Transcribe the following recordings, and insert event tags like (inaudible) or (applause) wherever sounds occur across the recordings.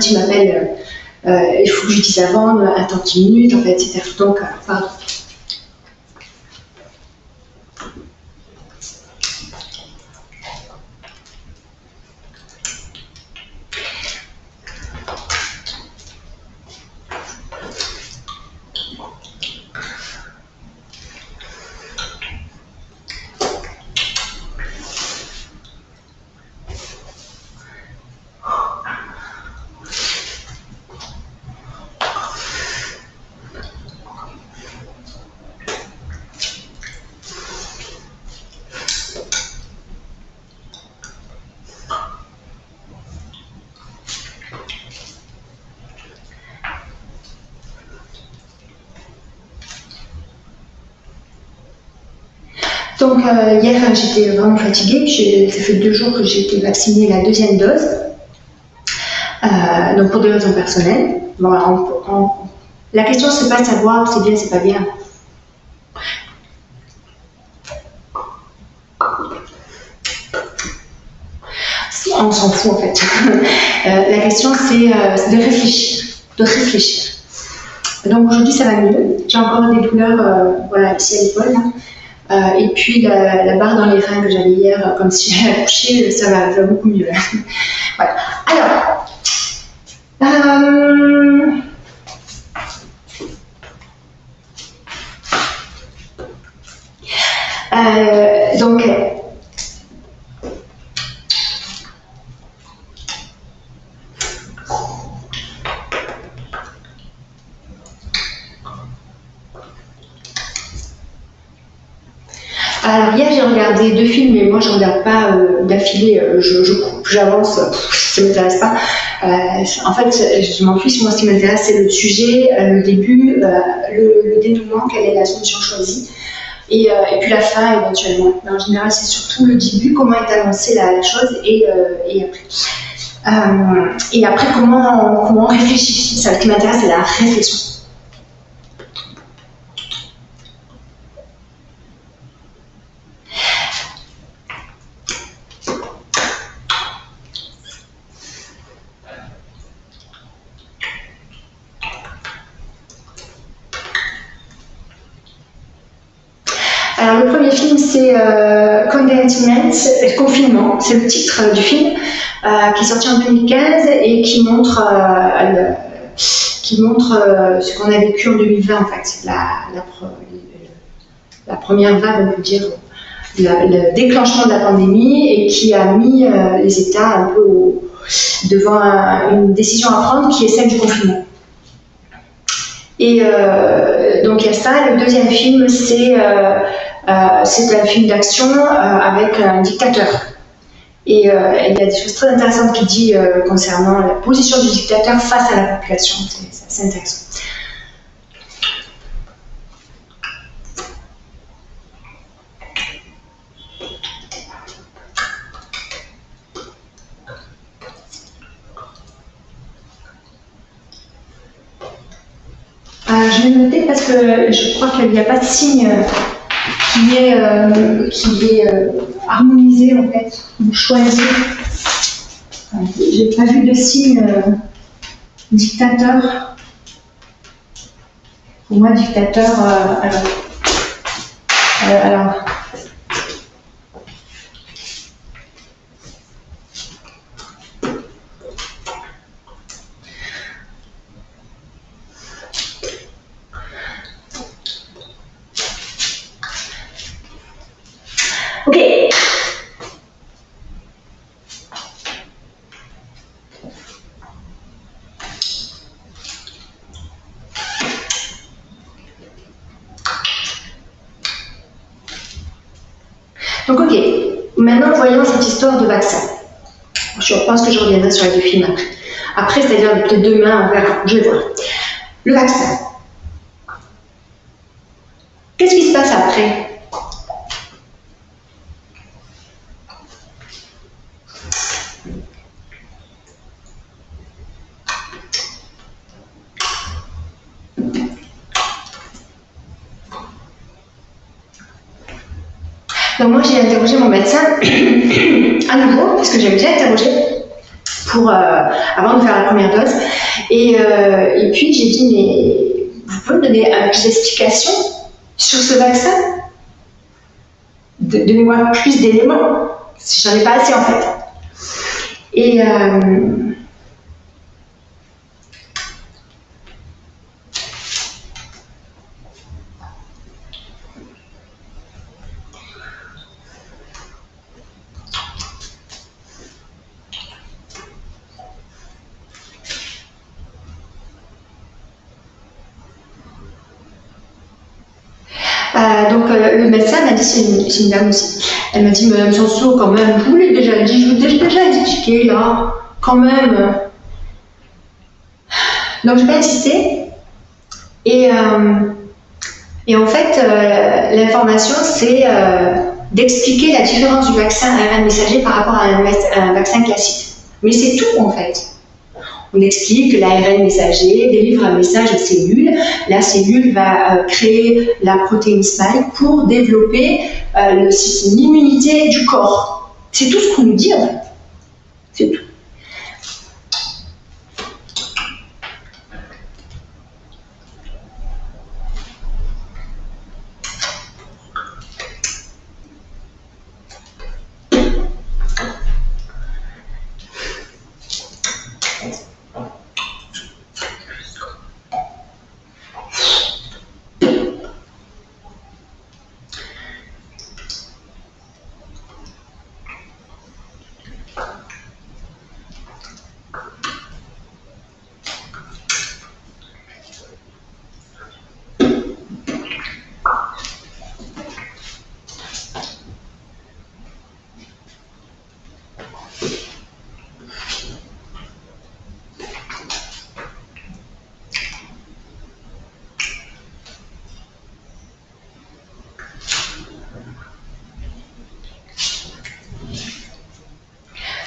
physique, donc quand il m'appelle, euh, il faut que je dise avant, attends 10 minutes, en fait, etc. Donc, pardon. Donc euh, hier, j'étais vraiment fatiguée. Ça fait deux jours que j'ai été vaccinée la deuxième dose. Euh, donc pour des raisons personnelles. la question, c'est pas de savoir c'est bien, c'est pas bien. On s'en fout en fait. (laughs) Euh, la question, c'est de réfléchir. De réfléchir. Donc aujourd'hui, ça va mieux. J'ai encore des douleurs voilà, ici à l'épaule. Euh, et puis la, barre dans les reins que j'avais hier, euh, comme si (laughs) j'avais accouché, ça va, ça beaucoup mieux. (laughs) voilà. Alors, euh, Alors hier j'ai regardé deux films, mais moi je regarde pas euh, d'affilée, euh, je, coupe, j'avance, ça m'intéresse pas. Euh, en fait, je m'en fiche, moi ce qui m'intéresse c'est le sujet, le début, le, dénouement, quelle est la solution choisie, et, puis la fin éventuellement. Mais en général c'est surtout le début, comment est annoncée la, chose, et, après. et après comment, comment on réfléchit, ça, ce qui m'intéresse c'est la réflexion. Alors le premier film c'est euh, Containment, Confinement, c'est le titre du film euh, qui est sorti en 2015 et qui montre, euh, qui montre euh, ce qu'on a vécu en 2020 en fait, la, première vague on peut dire, le déclenchement de la pandémie et qui a mis les États un peu devant une décision à prendre qui est celle du confinement. Et donc il y a ça. Le deuxième film, c'est euh, c'est un film d'action euh, avec un dictateur. Et euh, il y a des choses très intéressantes qu'il dit concernant la position du dictateur face à la population. C'est intéressant. je vais noter parce que je crois qu'il n'y a pas de signe qui est, euh, qui est euh, harmonisé en fait, ou choisi. J'ai pas vu de signe euh, dictateur. Pour moi, dictateur, alors, alors Ok, Donc, ok, maintenant voyons cette histoire de vaccin. Je pense que je reviendrai sur les deux films après. Après, c'est-à-dire peut-être demain, on verra, je vais voir. Le vaccin. Qu'est-ce qui se passe après Donc moi j'ai interrogé mon médecin à nouveau, parce que j'avais déjà interrogé euh, avant de faire la première dose. Et, euh, et puis j'ai dit, mais vous pouvez me donner un plus d'explications sur ce vaccin? Donnez-moi plus d'éléments, si j'en ai pas assez en fait. Et euh, Euh, donc euh, le médecin m'a dit, c'est une, dame aussi, elle m'a dit, Madame Sanso, quand même, vous l'ai déjà dit, je vous l'ai déjà expliqué là, quand même. Donc je vais insister. Et, euh, et en fait, l'information, c'est d'expliquer la différence du vaccin ARN messager par rapport à un, à un vaccin classique. Mais c'est tout en fait. On explique que l'ARN messager délivre un message aux cellules. La cellule va euh, créer la protéine spike pour développer euh, l'immunité du corps. C'est tout ce qu'on nous dit en fait. C'est tout.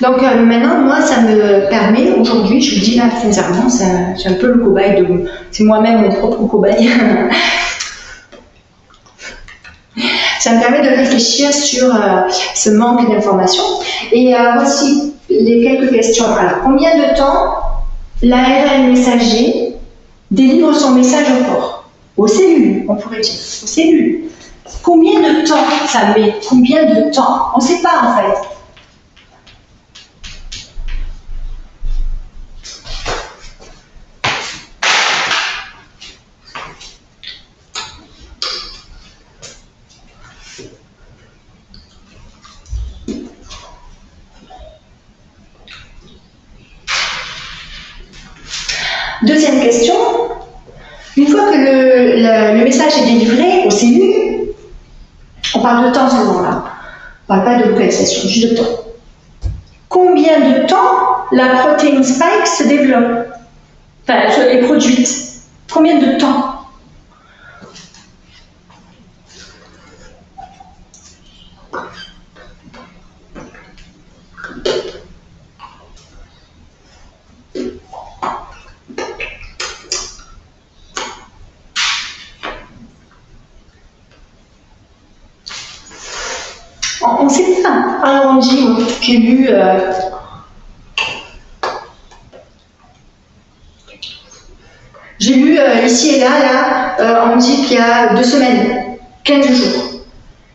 Donc euh, maintenant, moi, ça me permet, aujourd'hui, je vous dis là sincèrement, c'est un peu le cobaye de... C'est moi-même mon propre cobaye. (laughs) ça me permet de réfléchir sur euh, ce manque d'informations. Et euh, voici les quelques questions. Alors, combien de temps l'ARN messager délivre son message au corps Aux cellules, on pourrait dire. Aux cellules. Combien de temps ça met? Combien de temps? On ne sait pas en fait. Que le, le, message est délivré aux cellules, on parle de temps seulement là, on ne parle pas de localisation, juste de temps. Combien de temps la protéine spike se développe, enfin, est produite Combien de temps On ne sait pas. J'ai lu. Euh, j'ai lu euh, ici et là, là, euh, on dit qu'il y a deux semaines, 15 jours.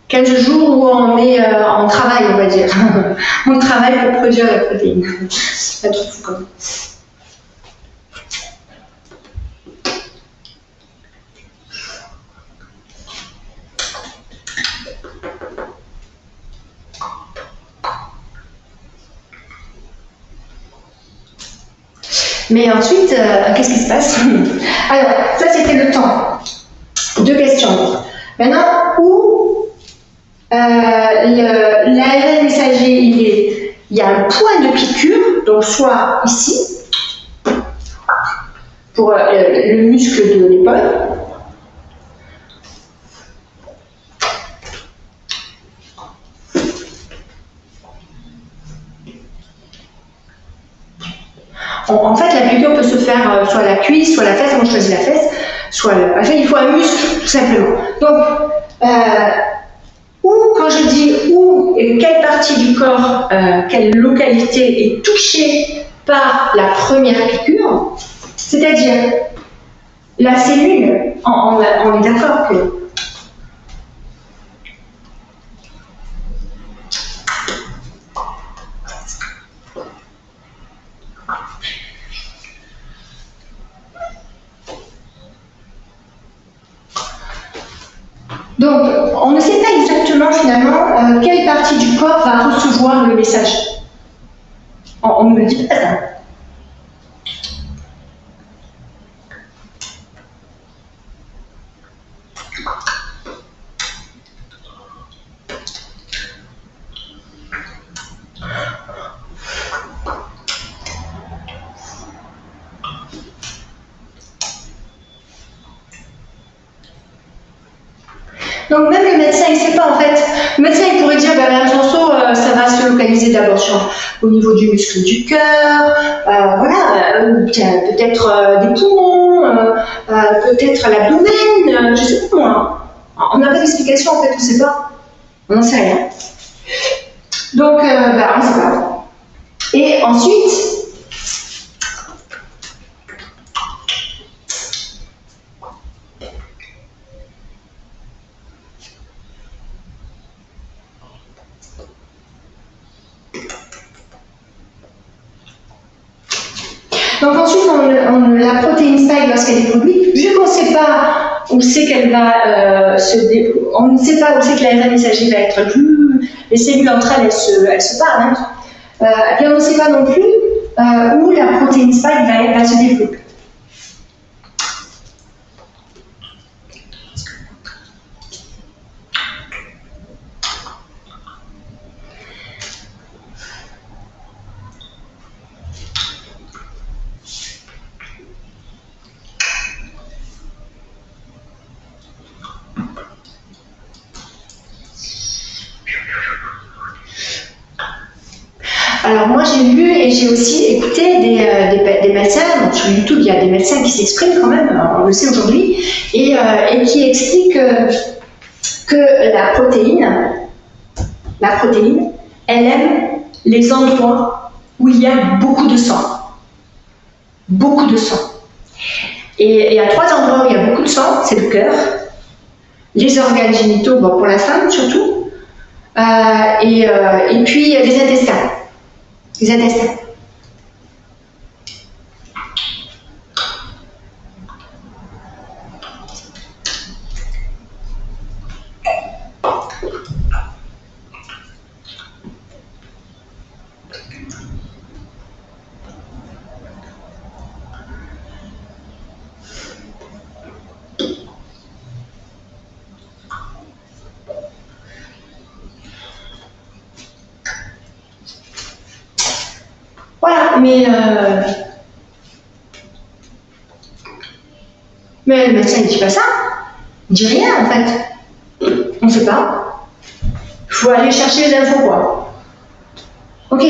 15 jours où on est euh, en travail, on va dire. (laughs) on travaille pour produire la protéine. (laughs) C'est pas trop fou comme Mais ensuite, euh, qu'est-ce qui se passe (laughs) Alors, ça c'était le temps. Deux questions. Maintenant, où euh, l'ARN messager, il, est, il y a un point de piqûre, donc soit ici, pour le muscle de l'épaule, En, fait, la piqûre peut se faire euh, soit la cuisse, soit la fesse. Moi, je choisis la fesse. Soit le... Enfin, il faut un muscle, tout simplement. Donc, euh, où, quand je dis où et quelle partie du corps, euh, quelle localité est touchée par la première piqûre, c'est-à-dire la cellule, on est d'accord que Donc, on ne sait pas exactement finalement euh, quelle partie du va recevoir le message. On ne le dit pas ça. Donc même le médecin, il ne sait pas en fait. Le médecin, il pourrait dire, ben, la euh, ça va se localiser d'abord au niveau du muscle du cœur, euh, voilà, euh, peut-être des poumons, peut-être l'abdomen, je sais pas moi. On n'a pas d'explication en fait, on ne sait pas. On n'en sait rien. Donc, ben, on ne sait pas. Et ensuite, Donc ensuite, on, la protéine spike lorsqu'elle est produite, vu qu'on ne sait pas où c'est euh, se on ne sait pas où c'est que l'ARN messager va être vu, les cellules entre elles, elles se, parlent, hein. euh, eh on ne sait pas non plus euh, où la protéine spike va se développer. Alors moi j'ai aussi écouté des, euh, médecins, sur YouTube il y a des médecins qui s'expriment quand même, on le sait aujourd'hui, et, euh, qui expliquent que, la protéine, la protéine, elle aime les endroits où il y a beaucoup de sang. Beaucoup de sang. Et il y a trois endroits où il y a beaucoup de sang, c'est le cœur, les organes génitaux, pour la femme surtout, euh, et, et puis les intestins les intestins. Mais, euh, mais le médecin ne dit pas ça. Il dit rien en fait. On ne sait pas. Il faut aller chercher les infos quoi. Ok,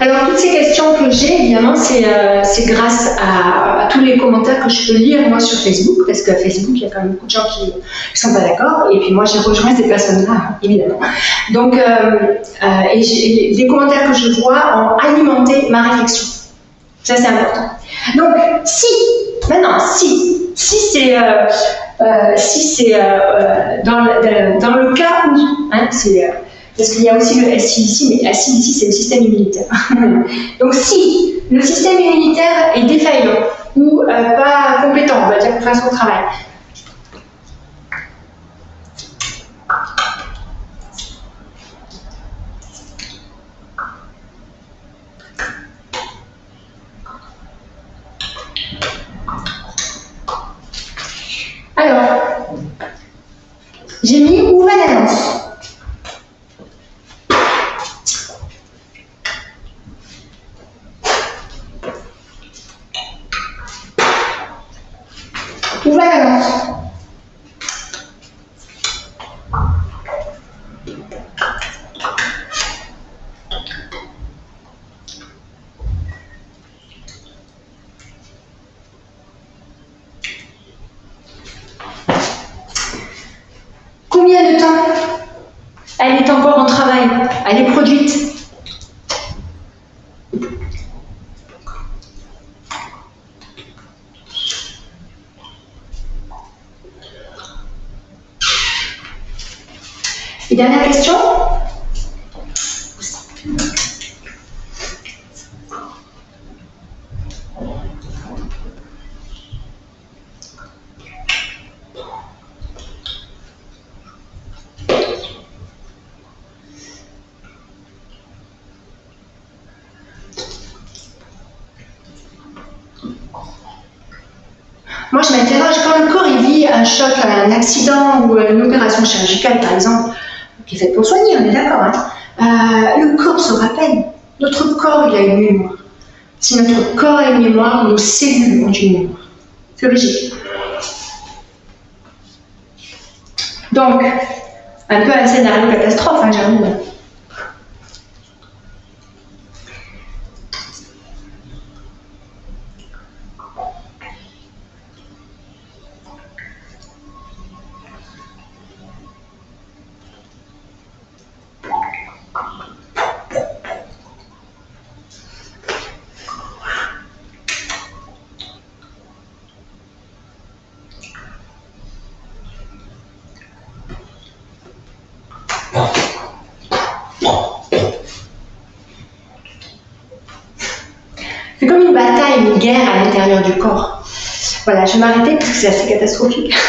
Alors, toutes ces questions que j'ai, évidemment, c'est euh, grâce à, tous les commentaires que je peux lire, moi, sur Facebook, parce que Facebook, il y a quand même beaucoup de gens qui ne sont pas d'accord, et puis moi, j'ai rejoint ces personnes-là, évidemment. Donc, euh, euh, les commentaires que je vois ont alimenté ma réflexion. Ça, c'est important. Donc, si, maintenant, si, si c'est si c'est dans, dans, le cas où, hein, c'est parce qu'il y a aussi le SI ici, mais SI ici, c'est le système immunitaire. (laughs) Donc si le système immunitaire est défaillant ou euh, pas compétent, on va dire pour faire son travail, Alors, j'ai mis où va la lance Où va la lance Combien de temps elle est encore en travail Elle est produite Et dernière question Moi, je m'interroge quand le corps il vit un choc, un accident ou une opération chirurgicale, par exemple, qui est faite pour soigner, on est d'accord. Hein euh, le corps se rappelle. Notre corps, il a une mémoire. Si notre corps a une mémoire, nos cellules ont une mémoire. C'est logique. Donc, un peu un scénario catastrophe, hein, j'ai C'est comme une bataille, une guerre à l'intérieur du corps. Voilà, je vais m'arrêter parce que c'est assez catastrophique. (laughs)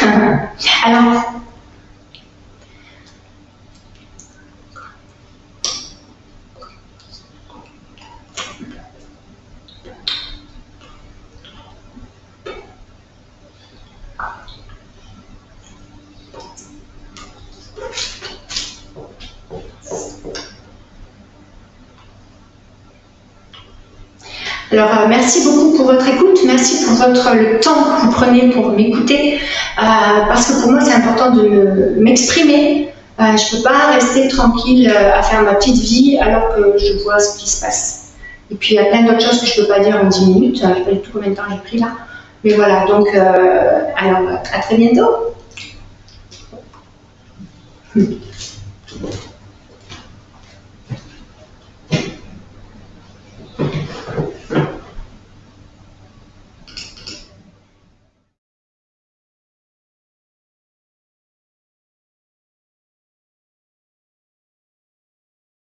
Alors, euh, merci beaucoup pour votre écoute, merci pour votre, le temps que vous prenez pour m'écouter, euh, parce que pour moi, c'est important de m'exprimer. Euh, je ne peux pas rester tranquille à faire ma petite vie alors que je vois ce qui se passe. Et puis, il y a plein d'autres choses que je ne peux pas dire en 10 minutes. Je ne sais pas du tout combien de temps j'ai pris là. Mais voilà, donc, alors, à très bientôt.